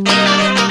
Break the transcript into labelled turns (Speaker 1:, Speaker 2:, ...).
Speaker 1: Música